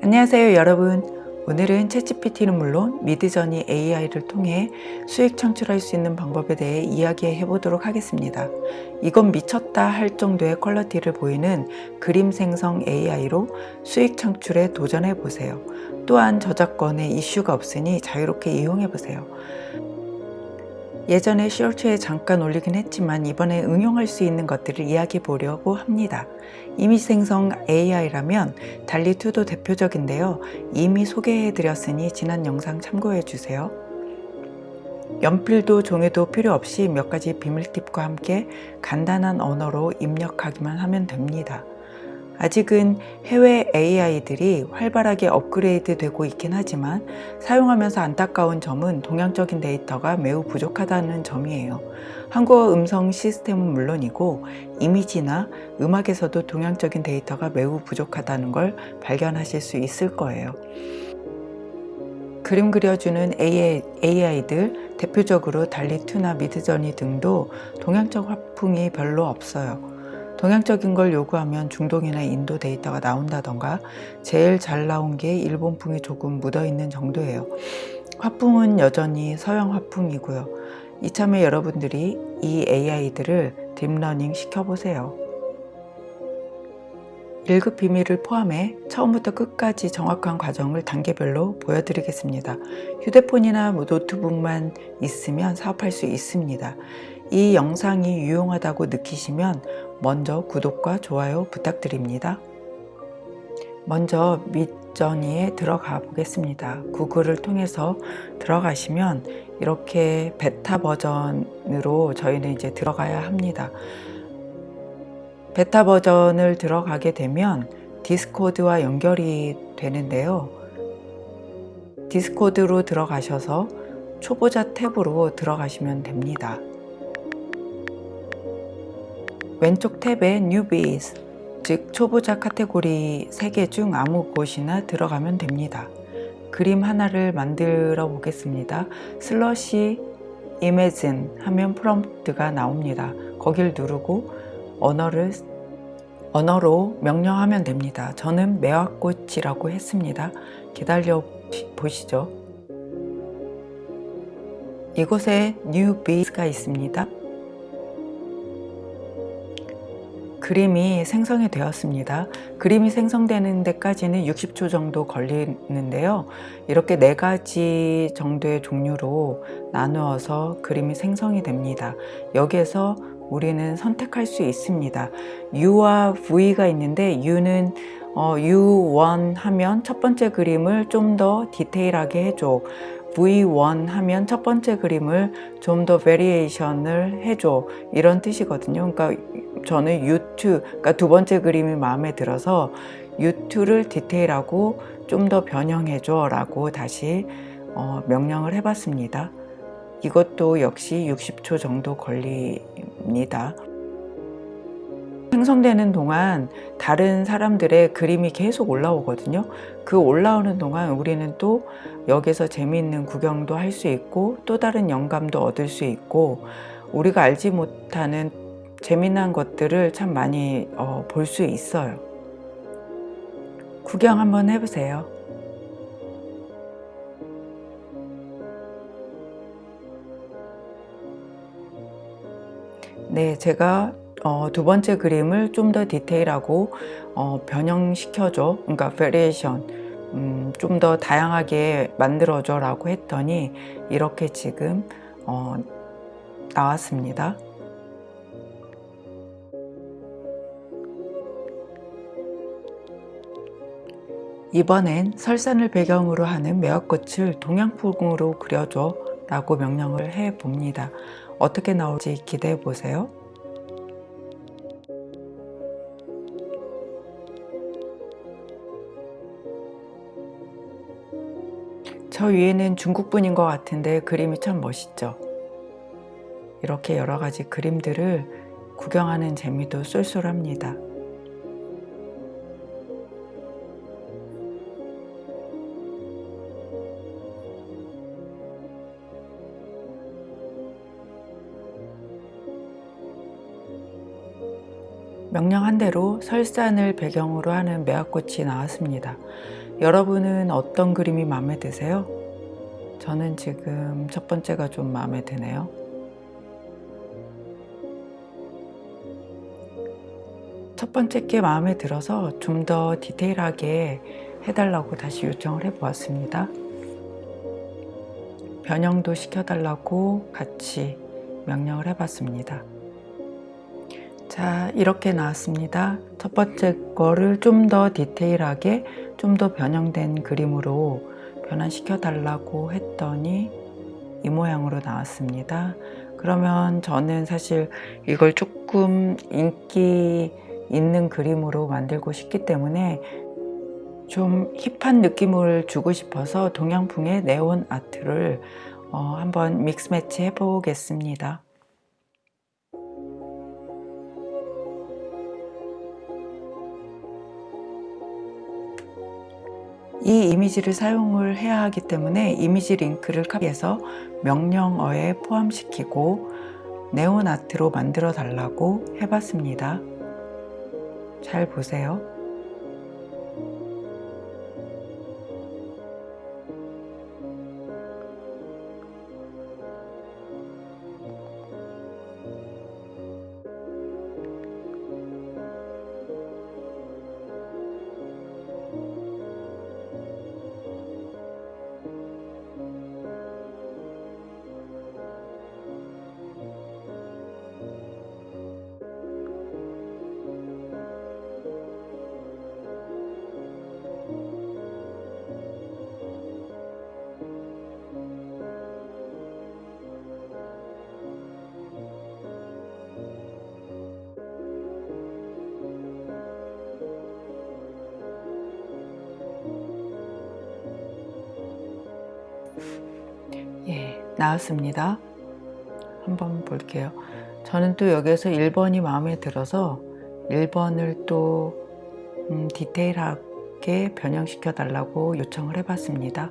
안녕하세요 여러분. 오늘은 챗GPT는 물론 미드저니 AI를 통해 수익 창출할 수 있는 방법에 대해 이야기해 보도록 하겠습니다. 이건 미쳤다 할 정도의 퀄러티를 보이는 그림 생성 AI로 수익 창출에 도전해 보세요. 또한 저작권에 이슈가 없으니 자유롭게 이용해 보세요 예전에 쇼츠에 잠깐 올리긴 했지만 이번에 응용할 수 있는 것들을 이야기해 보려고 합니다. 이미지 생성 AI라면 달리2도 대표적인데요. 이미 소개해 드렸으니 지난 영상 참고해 주세요. 연필도 종이도 필요 없이 몇 가지 비밀 팁과 함께 간단한 언어로 입력하기만 하면 됩니다. 아직은 해외 AI들이 활발하게 업그레이드 되고 있긴 하지만 사용하면서 안타까운 점은 동양적인 데이터가 매우 부족하다는 점이에요. 한국어 음성 시스템은 물론이고 이미지나 음악에서도 동양적인 데이터가 매우 부족하다는 걸 발견하실 수 있을 거예요. 그림 그려주는 AI들 대표적으로 달리2나 미드저니 등도 동양적 화풍이 별로 없어요. 동양적인 걸 요구하면 중동이나 인도 데이터가 나온다던가 제일 잘 나온 게 일본풍이 조금 묻어있는 정도예요. 화풍은 여전히 서양 화풍이고요. 이참에 여러분들이 이 AI들을 deep learning 시켜보세요. 1급 비밀을 포함해 처음부터 끝까지 정확한 과정을 단계별로 보여드리겠습니다. 휴대폰이나 노트북만 있으면 사업할 수 있습니다. 이 영상이 유용하다고 느끼시면 먼저 구독과 좋아요 부탁드립니다. 먼저 밑전이에 들어가 보겠습니다. 구글을 통해서 들어가시면 이렇게 베타 버전으로 저희는 이제 들어가야 합니다. 베타 버전을 들어가게 되면 디스코드와 연결이 되는데요. 디스코드로 들어가셔서 초보자 탭으로 들어가시면 됩니다. 왼쪽 탭에 Newbies, 즉 초보자 카테고리 3개 중 아무 곳이나 들어가면 됩니다. 그림 하나를 만들어 보겠습니다. 슬러시 Imagine 하면 프롬프트가 나옵니다. 거길 누르고 언어를 언어로 명령하면 됩니다. 저는 매화꽃이라고 했습니다. 기다려 보시죠. 이곳에 New Base가 있습니다. 그림이 생성이 되었습니다. 그림이 생성되는 데까지는 60초 정도 걸리는데요. 이렇게 네 가지 정도의 종류로 나누어서 그림이 생성이 됩니다. 여기에서 우리는 선택할 수 있습니다. U와 V가 있는데 U는 어, U1 하면 첫 번째 그림을 좀 더 디테일하게 해줘. V1 하면 첫 번째 그림을 좀 더 variation을 해줘 이런 뜻이거든요 그러니까 저는 U2 그러니까 두 번째 그림이 마음에 들어서 U2를 디테일하고 좀 더 변형해줘 라고 다시 어, 명령을 해봤습니다. 이것도 역시 60초 정도 걸립니다. 생성되는 동안 다른 사람들의 그림이 계속 올라오거든요. 그 올라오는 동안 우리는 또 여기서 재미있는 구경도 할 수 있고 또 다른 영감도 얻을 수 있고 우리가 알지 못하는 재미난 것들을 참 많이 어, 볼 수 있어요. 구경 한번 해보세요. 네 제가 어, 두 번째 그림을 좀 더 디테일하고 어, 변형시켜줘 그러니까 variation 음, 좀 더 다양하게 만들어줘 라고 했더니 이렇게 지금 어, 나왔습니다 이번엔 설산을 배경으로 하는 매화꽃을 동양풍으로 그려줘 라고 명령을 해 봅니다. 어떻게 나올지 기대해 보세요. 저 위에는 중국분인 것 같은데 그림이 참 멋있죠. 이렇게 여러 가지 그림들을 구경하는 재미도 쏠쏠합니다 명령한 대로 설산을 배경으로 하는 매화꽃이 나왔습니다. 여러분은 어떤 그림이 마음에 드세요? 저는 지금 첫 번째가 좀 마음에 드네요. 첫 번째 게 마음에 들어서 좀 더 디테일하게 해달라고 다시 요청을 해 보았습니다. 변형도 시켜달라고 같이 명령을 해 봤습니다. 자 이렇게 나왔습니다. 첫 번째 거를 좀 더 디테일하게 좀 더 변형된 그림으로 변환시켜 달라고 했더니 이 모양으로 나왔습니다. 그러면 저는 사실 이걸 조금 인기 있는 그림으로 만들고 싶기 때문에 좀 힙한 느낌을 주고 싶어서 동양풍의 네온 아트를 어, 한번 믹스 매치 해 보겠습니다. 이 이미지를 사용을 해야 하기 때문에 이미지 링크를 카피해서 명령어에 포함시키고 네온 아트로 만들어 달라고 해봤습니다. 잘 보세요. 나왔습니다. 한번 볼게요. 저는 또 여기에서 1번이 마음에 들어서 1번을 또 음, 디테일하게 변형시켜 달라고 요청을 해 봤습니다.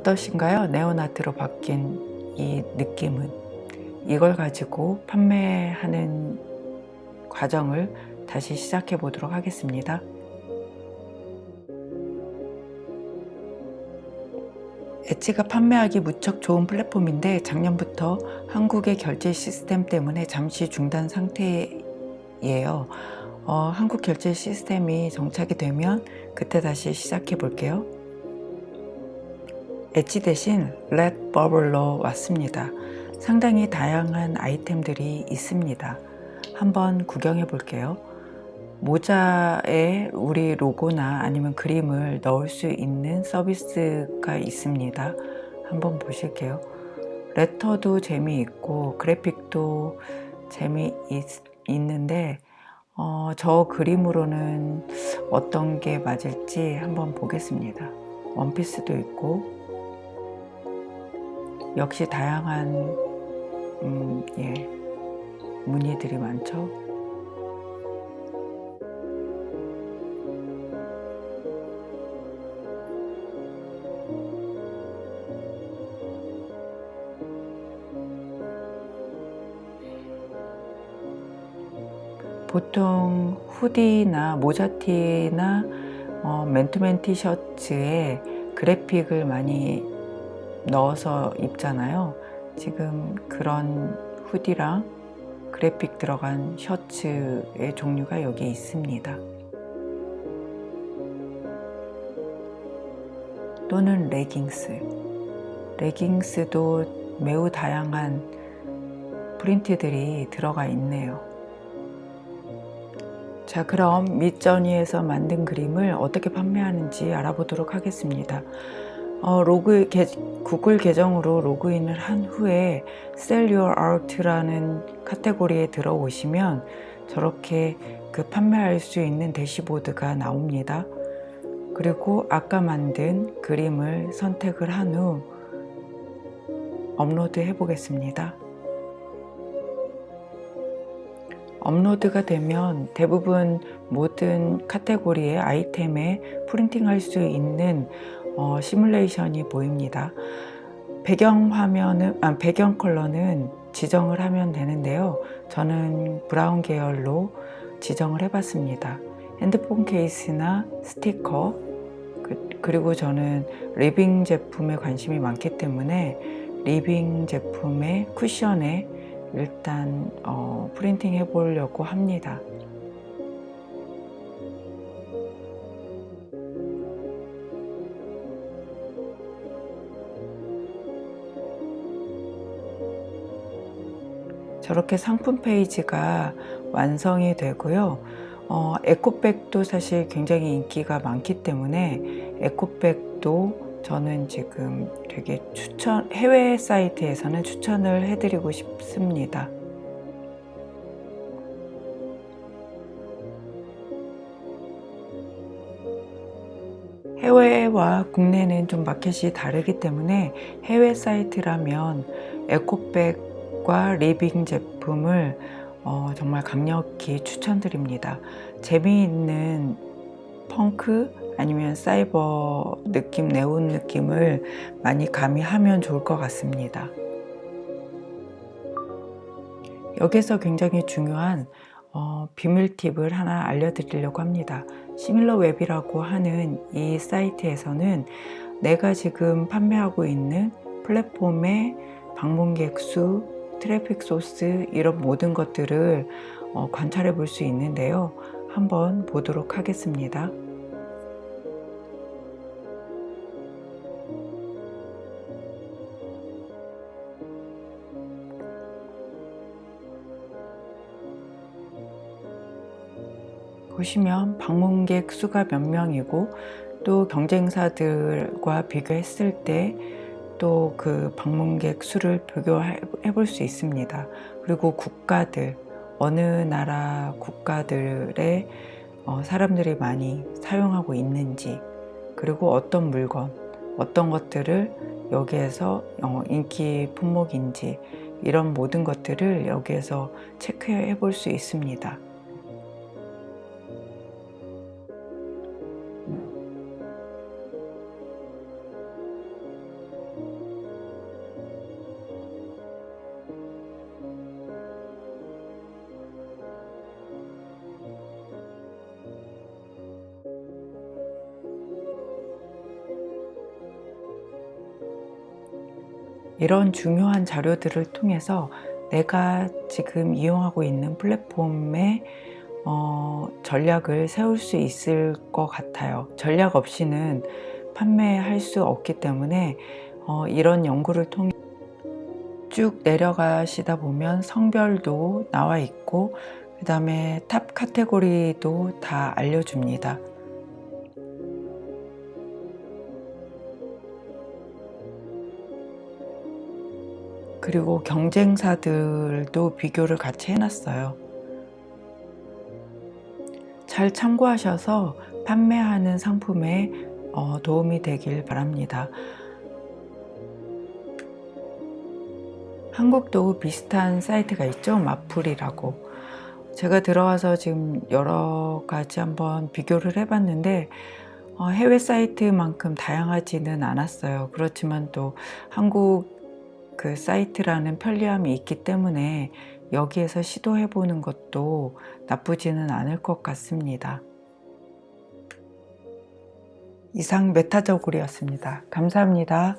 어떠신가요? 네오나트로 바뀐 이 느낌은 이걸 가지고 판매하는 과정을 다시 시작해 보도록 하겠습니다. 엣지가 판매하기 무척 좋은 플랫폼인데 작년부터 한국의 결제 시스템 때문에 잠시 중단 상태예요. 어, 한국 결제 시스템이 정착이 되면 그때 다시 시작해 볼게요. 엣지 대신 렛 버블로 왔습니다. 상당히 다양한 아이템들이 있습니다. 한번 구경해 볼게요. 모자에 우리 로고나 아니면 그림을 넣을 수 있는 서비스가 있습니다. 한번 보실게요. 레터도 재미있고 그래픽도 재미있는데 어, 저 그림으로는 어떤 게 맞을지 한번 보겠습니다. 원피스도 있고 역시 다양한 음, 예, 무늬들이 많죠. 보통 후디나 모자티나 어, 맨투맨 티셔츠에 그래픽을 많이 넣어서 입잖아요. 지금 그런 후디랑 그래픽 들어간 셔츠의 종류가 여기 있습니다. 또는 레깅스. 레깅스도 매우 다양한 프린트들이 들어가 있네요. 자 그럼 밑전이에서 만든 그림을 어떻게 판매하는지 알아보도록 하겠습니다. 어, 로그 계, 구글 계정으로 로그인을 한 후에 Sell Your Art라는 카테고리에 들어오시면 저렇게 그 판매할 수 있는 대시보드가 나옵니다. 그리고 아까 만든 그림을 선택을 한 후 업로드 해 보겠습니다. 업로드가 되면 대부분 모든 카테고리의 아이템에 프린팅할 수 있는 어, 시뮬레이션이 보입니다. 배경 화면은 아, 배경 컬러는 지정을 하면 되는데요. 저는 브라운 계열로 지정을 해봤습니다. 핸드폰 케이스나 스티커 그, 리고 저는 리빙 제품에 관심이 많기 때문에 리빙 제품의 쿠션에 일단 어, 프린팅 해 보려고 합니다. 저렇게 상품 페이지가 완성이 되고요. 어, 에코백도 사실 굉장히 인기가 많기 때문에 에코백도 저는 지금 되게 추천, 해외 사이트에서는 추천을 해드리고 싶습니다. 해외와 국내는 좀 마켓이 다르기 때문에 해외 사이트라면 에코백 과 리빙 제품을 어, 정말 강력히 추천드립니다. 재미있는 펑크 아니면 사이버 느낌, 네온 느낌을 많이 가미하면 좋을 것 같습니다. 여기서 굉장히 중요한 어, 비밀 팁을 하나 알려드리려고 합니다. Similarweb이라고 하는 이 사이트에서는 내가 지금 판매하고 있는 플랫폼의 방문객 수, 트래픽 소스 이런 모든 것들을 어, 관찰해 볼 수 있는데요. 한번 보도록 하겠습니다. 보시면 방문객 수가 몇 명이고 또 경쟁사들과 비교했을 때 또 그 방문객 수를 비교해 볼 수 있습니다. 그리고 국가들, 어느 나라 국가들의 어, 사람들이 많이 사용하고 있는지 그리고 어떤 물건, 어떤 것들을 여기에서 어, 인기 품목인지 이런 모든 것들을 여기에서 체크해 볼 수 있습니다. 이런 중요한 자료들을 통해서 내가 지금 이용하고 있는 플랫폼의 어, 전략을 세울 수 있을 것 같아요. 전략 없이는 판매할 수 없기 때문에 어, 이런 연구를 통해 쭉 내려가시다 보면 성별도 나와 있고 그 다음에 top 카테고리도 다 알려줍니다. 그리고 경쟁사들도 비교를 같이 해놨어요. 잘 참고하셔서 판매하는 상품에 어, 도움이 되길 바랍니다. 한국도 비슷한 사이트가 있죠. 마풀이라고. 제가 들어와서 지금 여러 가지 한번 비교를 해봤는데 어, 해외 사이트만큼 다양하지는 않았어요. 그렇지만 또 한국 그 사이트라는 편리함이 있기 때문에 여기에서 시도해 보는 것도 나쁘지는 않을 것 같습니다. 이상 메타저골이었습니다. 감사합니다.